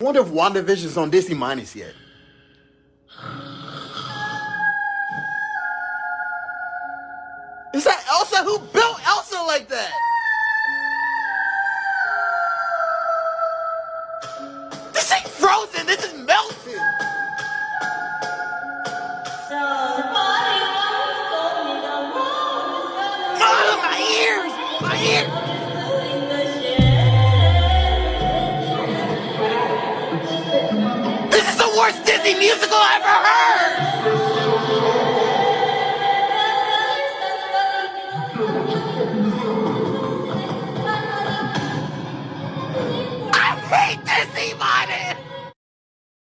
I wonder if WandaVision's on Disney Minus yet. Is that Elsa? Who built Elsa like that? This ain't frozen. This is melted. My ears! My ears! worst Disney musical ever heard!